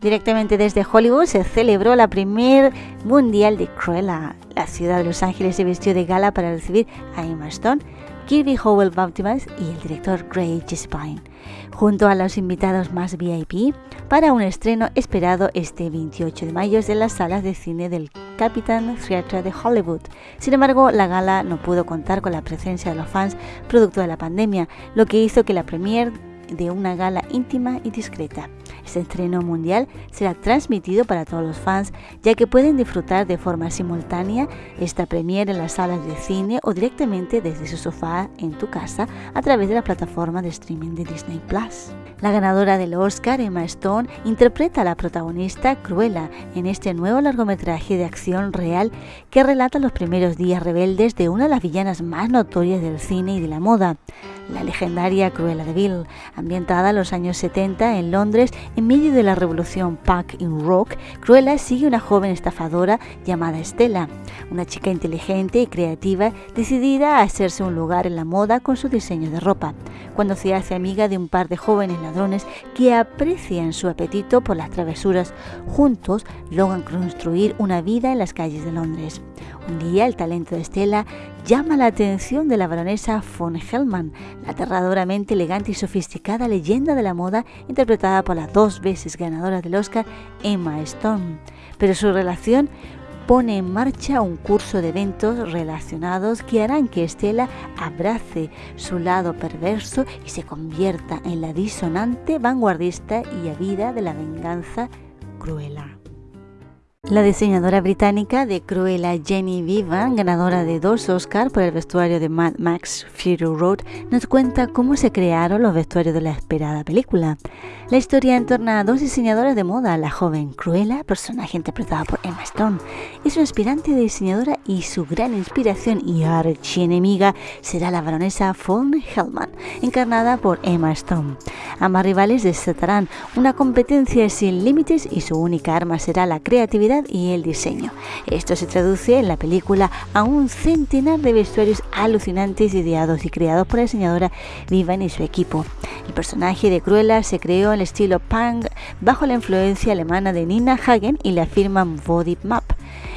Directamente desde Hollywood se celebró la primer mundial de Cruella. La ciudad de Los Ángeles se vistió de gala para recibir a Emma Stone, Kirby Howell Baptist y el director Greg Spine, junto a los invitados más VIP, para un estreno esperado este 28 de mayo en las salas de cine del Capitán Theatre de Hollywood. Sin embargo, la gala no pudo contar con la presencia de los fans producto de la pandemia, lo que hizo que la premier de una gala íntima y discreta. Este estreno mundial será transmitido para todos los fans, ya que pueden disfrutar de forma simultánea esta premiere en las salas de cine o directamente desde su sofá en tu casa a través de la plataforma de streaming de Disney Plus. La ganadora del Oscar, Emma Stone, interpreta a la protagonista Cruella en este nuevo largometraje de acción real que relata los primeros días rebeldes de una de las villanas más notorias del cine y de la moda la legendaria Cruella de Vil, ambientada en los años 70 en Londres en medio de la revolución punk in rock, Cruella sigue una joven estafadora llamada Estela, una chica inteligente y creativa decidida a hacerse un lugar en la moda con su diseño de ropa, cuando se hace amiga de un par de jóvenes ladrones que aprecian su apetito por las travesuras, juntos logran construir una vida en las calles de Londres. Un día el talento de Estela llama la atención de la baronesa von Hellman, la aterradoramente elegante y sofisticada leyenda de la moda interpretada por la dos veces ganadora del Oscar Emma Stone. Pero su relación pone en marcha un curso de eventos relacionados que harán que Estela abrace su lado perverso y se convierta en la disonante, vanguardista y avida de la venganza cruela. La diseñadora británica de Cruella Jenny Vivan, ganadora de dos Oscars por el vestuario de Mad Max Fury Road, nos cuenta cómo se crearon los vestuarios de la esperada película. La historia entorna a dos diseñadoras de moda, la joven Cruella, personaje interpretada por Emma Stone, es una aspirante de diseñadora y su gran inspiración y archienemiga será la baronesa von Hellman, encarnada por Emma Stone. Ambas rivales desatarán una competencia sin límites y su única arma será la creatividad y el diseño. Esto se traduce en la película a un centenar de vestuarios alucinantes ideados y creados por la diseñadora Vivan y su equipo. El personaje de Cruella se creó en el estilo punk bajo la influencia alemana de Nina Hagen y la firma Body Map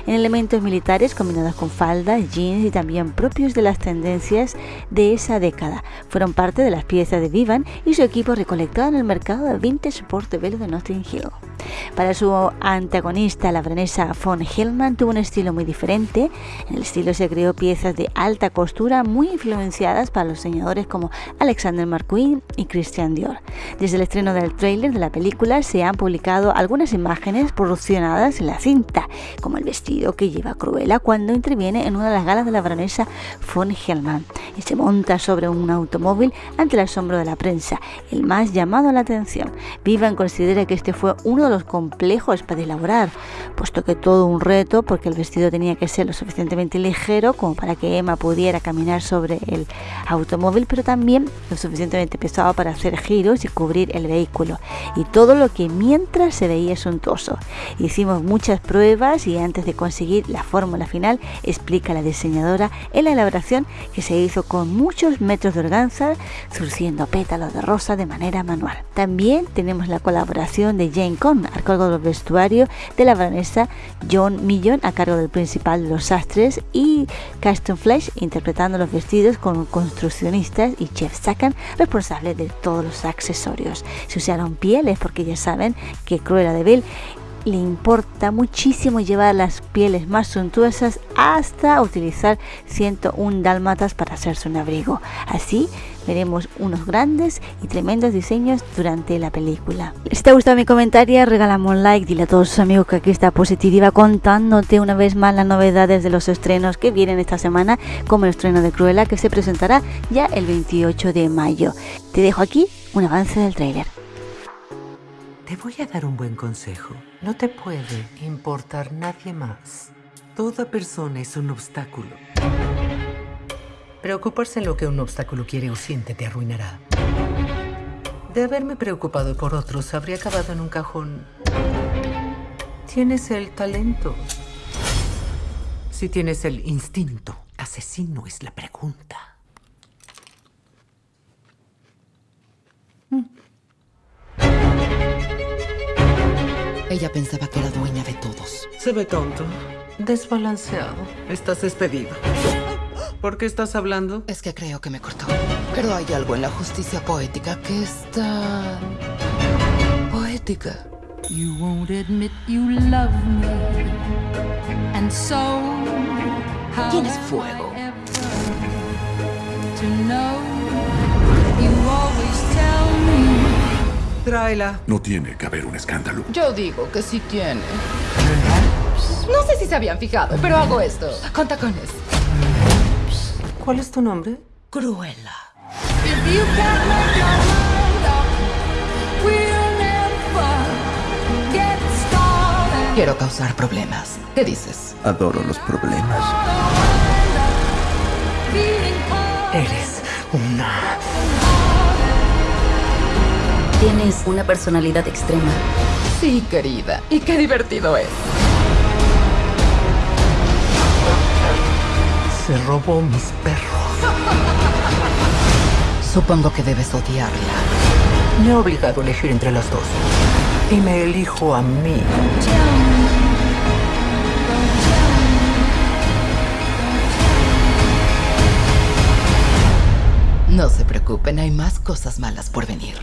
en elementos militares combinados con faldas, jeans y también propios de las tendencias de esa década. Fueron parte de las piezas de Vivan y su equipo recolectado en el mercado de vintage Portobello de Notting Hill. Para su antagonista, la branesa von Hellman tuvo un estilo muy diferente. En el estilo se creó piezas de alta costura muy influenciadas para los diseñadores como Alexander McQueen y Christian Dior. Desde el estreno del tráiler de la película se han publicado algunas imágenes produccionadas en la cinta, como el vestido que lleva Cruella cuando interviene en una de las galas de la baronesa von Hellman y se monta sobre un automóvil ante el asombro de la prensa, el más llamado a la atención. Vivan considera que este fue uno de los complejos para elaborar, puesto que todo un reto porque el vestido tenía que ser lo suficientemente ligero como para que Emma pudiera caminar sobre el automóvil, pero también lo suficientemente pesado para hacer giros y cubrir el vehículo. Y todo lo que mientras se veía suntuoso. Hicimos muchas pruebas y antes de conseguir la fórmula final, explica la diseñadora en la elaboración que se hizo con muchos metros de organza, surciendo pétalos de rosa de manera manual. También tenemos la colaboración de Jane Con a cargo del vestuario de la baronesa John Millon a cargo del principal de los sastres y Caston Flesh interpretando los vestidos con construccionistas y Jeff Sakan responsable de todos los accesorios. Se usaron pieles porque ya saben que Cruella de Vil le importa muchísimo llevar las pieles más suntuosas hasta utilizar 101 dálmatas para hacerse un abrigo. Así veremos unos grandes y tremendos diseños durante la película. Si te ha gustado mi comentario, regálame un like, dile a todos tus amigos que aquí está Positiva contándote una vez más las novedades de los estrenos que vienen esta semana, como el estreno de Cruella que se presentará ya el 28 de mayo. Te dejo aquí un avance del tráiler. Te voy a dar un buen consejo. No te puede importar nadie más. Toda persona es un obstáculo. Preocuparse en lo que un obstáculo quiere o siente te arruinará. De haberme preocupado por otros, habría acabado en un cajón. Tienes el talento. Si tienes el instinto, asesino es la pregunta. Ella pensaba que era dueña de todos. Se ve tonto, desbalanceado. Estás despedido. ¿Por qué estás hablando? Es que creo que me cortó. Pero hay algo en la justicia poética que es tan... poética. You won't admit you love me. And so, how ¿Quién es am fuego? To know? Tráela. No tiene que haber un escándalo. Yo digo que sí tiene. No sé si se habían fijado, pero hago esto. Con tacones. ¿Cuál es tu nombre? Cruella. Quiero causar problemas. ¿Qué dices? Adoro los problemas. Eres una... Tienes una personalidad extrema. Sí, querida. Y qué divertido es. Se robó mis perros. Supongo que debes odiarla. Me he obligado a elegir entre las dos. Y me elijo a mí. No se preocupen, hay más cosas malas por venir.